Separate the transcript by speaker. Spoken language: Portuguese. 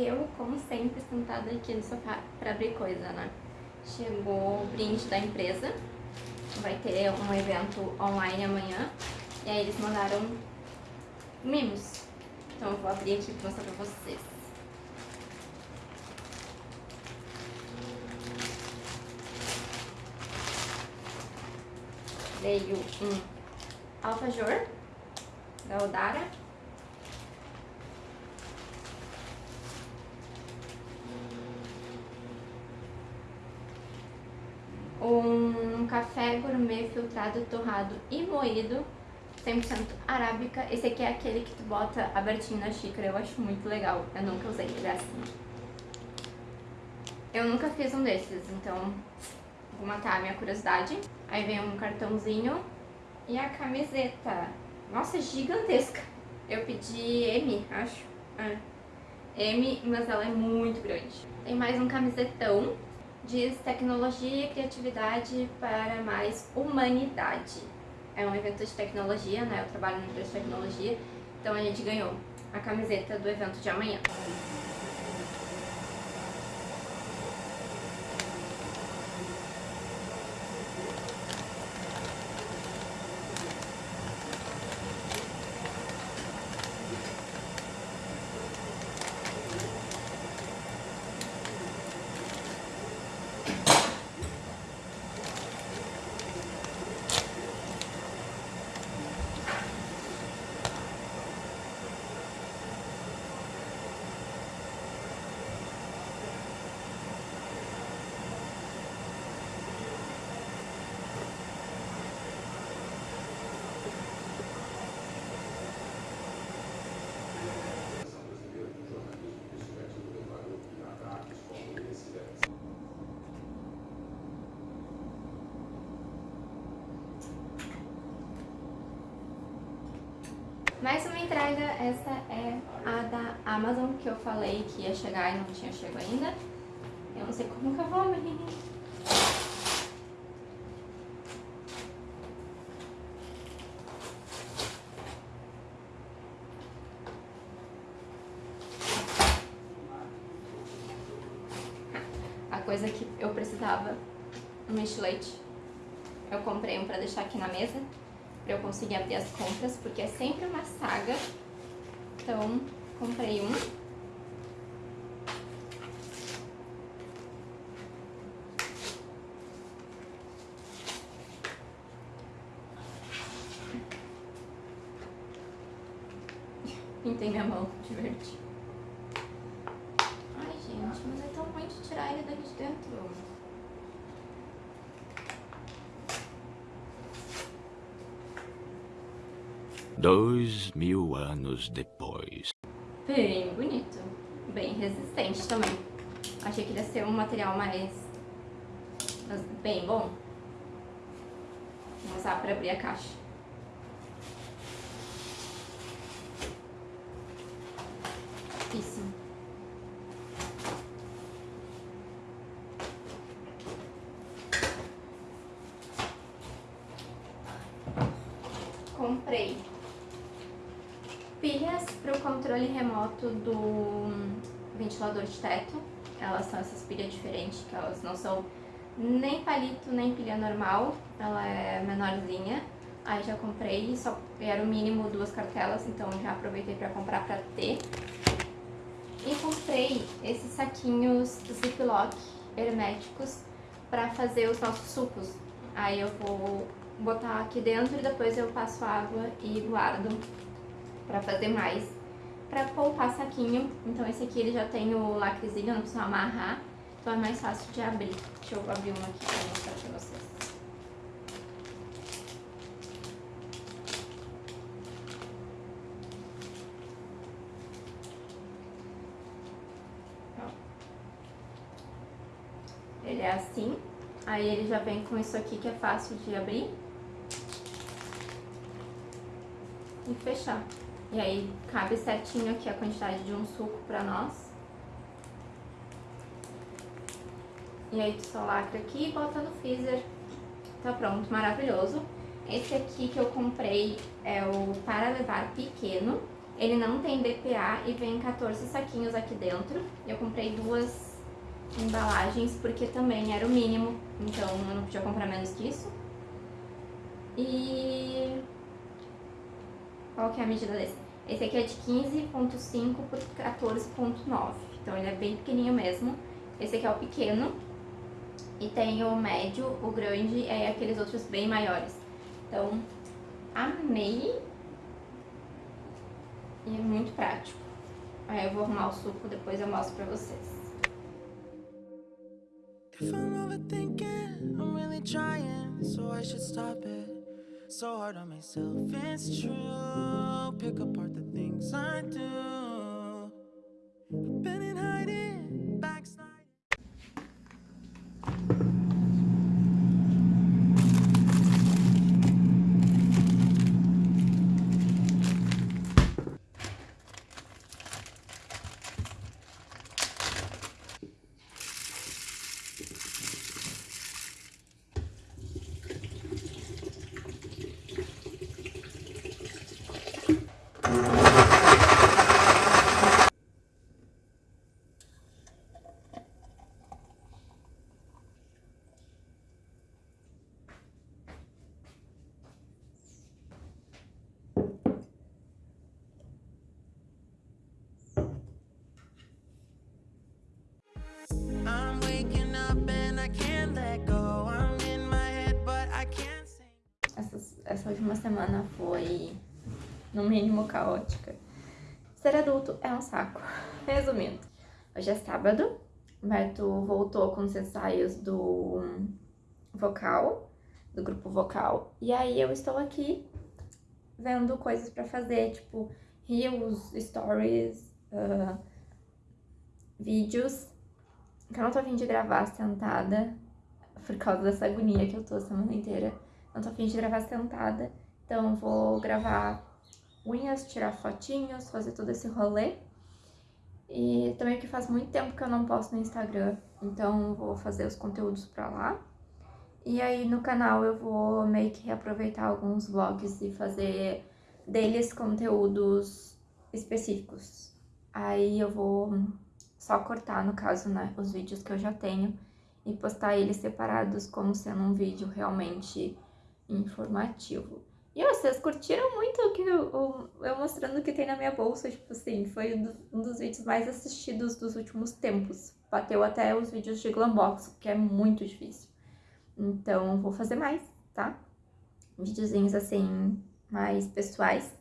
Speaker 1: eu, como sempre, sentada aqui no sofá pra abrir coisa, né? Chegou o brinde da empresa, vai ter um evento online amanhã, e aí eles mandaram mimos. Então eu vou abrir aqui pra mostrar pra vocês. Veio um alfajor da Odara. Um café gourmet filtrado, torrado e moído 100% arábica. Esse aqui é aquele que tu bota abertinho na xícara, eu acho muito legal. Eu nunca usei, ele é assim. Eu nunca fiz um desses, então vou matar a minha curiosidade. Aí vem um cartãozinho e a camiseta. Nossa, é gigantesca. Eu pedi M, acho. É. M, mas ela é muito grande. Tem mais um camisetão. Diz tecnologia e criatividade para mais humanidade é um evento de tecnologia, né? Eu trabalho na empresa de tecnologia, então a gente ganhou a camiseta do evento de amanhã. Mais uma entrega, essa é a da Amazon, que eu falei que ia chegar e não tinha chegado ainda. Eu não sei como que eu vou abrir. A coisa que eu precisava, um estilete. Eu comprei um pra deixar aqui na mesa eu conseguir abrir as compras, porque é sempre uma saga. Então, comprei um. Pintei minha mão de verde. Ai, gente, mas é tão ruim de tirar ele daqui de dentro.
Speaker 2: Dois mil anos depois.
Speaker 1: Bem bonito. Bem resistente também. Achei que ia ser um material mais... bem bom. Vou usar para abrir a caixa. Isso. Comprei pilhas para o controle remoto do ventilador de teto. Elas são essas pilhas diferentes, que elas não são nem palito, nem pilha normal. Ela é menorzinha. Aí já comprei, só era o mínimo duas cartelas, então já aproveitei para comprar para ter. E comprei esses saquinhos Ziploc herméticos para fazer os nossos sucos. Aí eu vou botar aqui dentro e depois eu passo água e guardo para fazer mais, para poupar saquinho. Então esse aqui ele já tem o lacrezinho, não precisa amarrar, então é mais fácil de abrir. Deixa eu abrir um aqui para mostrar para vocês. Ele é assim, aí ele já vem com isso aqui que é fácil de abrir e fechar. E aí cabe certinho aqui a quantidade de um suco pra nós. E aí tu só lacra aqui e bota no freezer. Tá pronto, maravilhoso. Esse aqui que eu comprei é o para levar pequeno. Ele não tem BPA e vem 14 saquinhos aqui dentro. Eu comprei duas embalagens porque também era o mínimo, então eu não podia comprar menos que isso. E... Qual que é a medida desse? Esse aqui é de 15.5 por 14.9, então ele é bem pequenininho mesmo. Esse aqui é o pequeno, e tem o médio, o grande e aqueles outros bem maiores. Então, amei. E é muito prático. Aí eu vou arrumar o suco, depois eu mostro pra vocês. So hard on myself, it's true. Pick apart the things I do. Essa última semana foi, no mínimo, caótica. Ser adulto é um saco. Resumindo, hoje é sábado, Beto voltou com os ensaios do vocal, do grupo vocal, e aí eu estou aqui vendo coisas pra fazer, tipo reels, stories, uh, vídeos, que eu não tô afim de gravar sentada por causa dessa agonia que eu tô a semana inteira não tô afim de gravar sentada, então vou gravar unhas, tirar fotinhos, fazer todo esse rolê. E também que faz muito tempo que eu não posto no Instagram, então vou fazer os conteúdos pra lá. E aí no canal eu vou meio que reaproveitar alguns vlogs e fazer deles conteúdos específicos. Aí eu vou só cortar, no caso, né, os vídeos que eu já tenho e postar eles separados como sendo um vídeo realmente informativo. E vocês curtiram muito o que eu, eu, mostrando o que tem na minha bolsa, tipo assim, foi um, dos vídeos mais assistidos dos últimos tempos. Bateu até os vídeos de Glambox, que é muito difícil. Então, vou fazer mais, tá? Videozinhos assim, mais pessoais.